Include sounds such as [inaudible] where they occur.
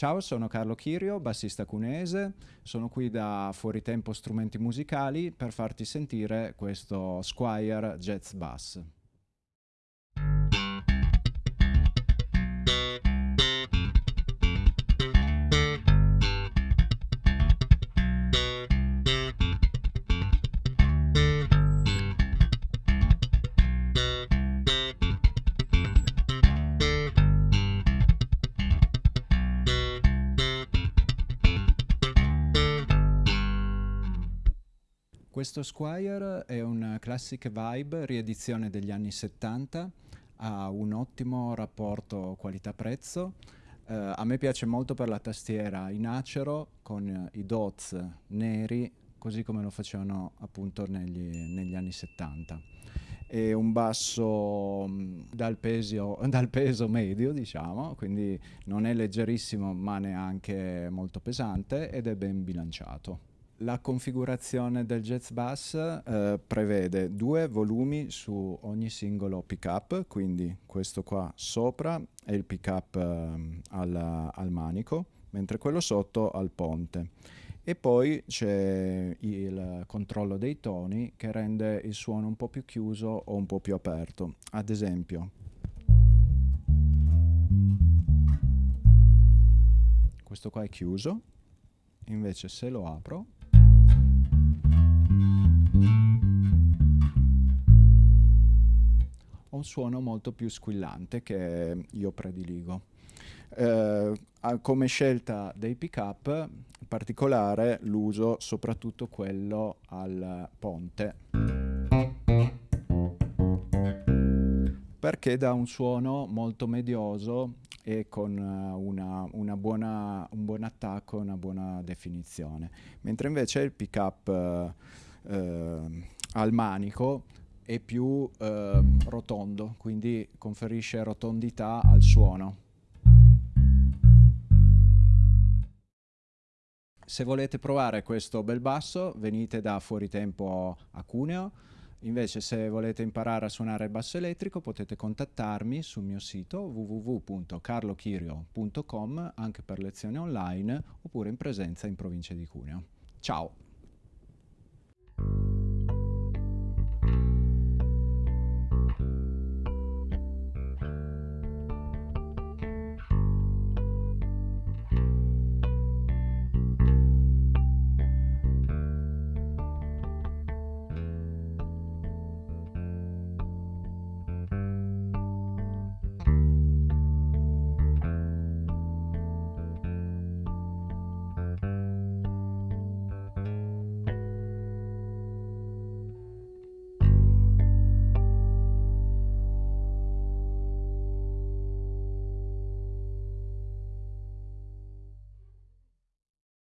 Ciao, sono Carlo Chirio, bassista cunese, sono qui da Fuori Tempo Strumenti Musicali per farti sentire questo Squire Jazz Bass. Questo Squire è un classic vibe, riedizione degli anni 70, ha un ottimo rapporto qualità-prezzo. Uh, a me piace molto per la tastiera in acero con i dots neri, così come lo facevano appunto negli, negli anni 70. È un basso mm, dal peso, [laughs] dal peso medio, diciamo, quindi non è leggerissimo ma neanche molto pesante ed è ben bilanciato. La configurazione del Jazz Bass eh, prevede due volumi su ogni singolo pickup, quindi questo qua sopra è il pickup eh, al, al manico, mentre quello sotto al ponte. E poi c'è il controllo dei toni che rende il suono un po' più chiuso o un po' più aperto. Ad esempio, questo qua è chiuso, invece se lo apro un suono molto più squillante che io prediligo. Eh, come scelta dei pick-up, in particolare l'uso soprattutto quello al ponte, perché dà un suono molto medioso e con una, una buona, un buon attacco e una buona definizione. Mentre invece il pick-up eh, eh, al manico è più eh, rotondo, quindi conferisce rotondità al suono. Se volete provare questo bel basso venite da Fuori Tempo a Cuneo, invece se volete imparare a suonare il basso elettrico potete contattarmi sul mio sito www.carlochirio.com anche per lezioni online oppure in presenza in provincia di Cuneo. Ciao!